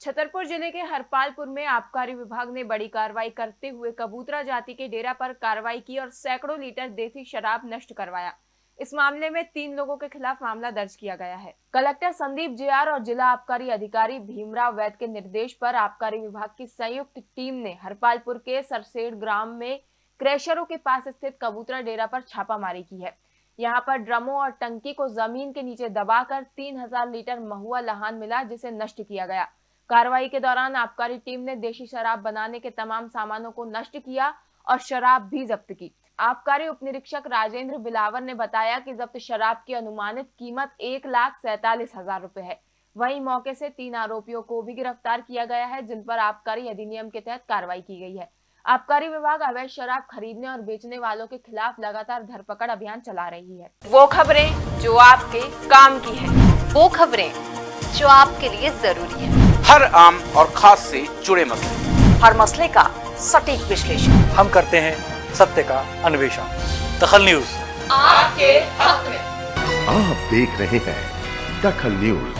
छतरपुर ज़िले के हरपालपुर में आबकारी विभाग ने बड़ी कार्रवाई करते हुए कबूतरा जाति के डेरा पर कार्रवाई की और सैकड़ों लीटर देसी शराब नष्ट करवाया। इस मामले में तीन लोगों के खिलाफ मामला दर्ज किया गया है। कलेक्टर संदीप जेआर और जिला आबकारी अधिकारी भीमराव वैद के निर्देश पर आबकारी विभाग की संयुक्त टीम ने हरपालपुर के सरसेड़ ग्राम में क्रेशरों के पास स्थित कबूतरा डेरा पर छापामारी की है। यहाँ पर ड्रमों और टंकी को ज़मीन के नीचे दबाकर 3000 लीटर महुआ लहान मिला, जिसे नष्ट किया गया। कार्रवाई के दौरान आबकारी टीम ने देशी शराब बनाने के तमाम सामानों को नष्ट किया और शराब भी जब्त की। आबकारी उप निरीक्षक राजेंद्र बिलावर ने बताया कि जब्त शराब की अनुमानित कीमत एक लाख सैतालीस हज़ार रूपए है। वहीं मौके से तीन आरोपियों को भी गिरफ़्तार किया गया है, जिन पर आबकारी अधिनियम के तहत कार्रवाई की गई है। आबकारी विभाग अवैध शराब खरीदने और बेचने वालों के खिलाफ लगातार धरपकड़ अभियान चला रही है। वो खबरें जो आपके काम की है। वो खबरें जो आपके लिए ज़रूरी है। हर आम और खास से जुड़े मसले। हर मसले का सटीक विश्लेषण। हम करते हैं सत्य का अन्वेषण। दखल न्यूज़। आपके हक में। आप देख रहे हैं दखल न्यूज़।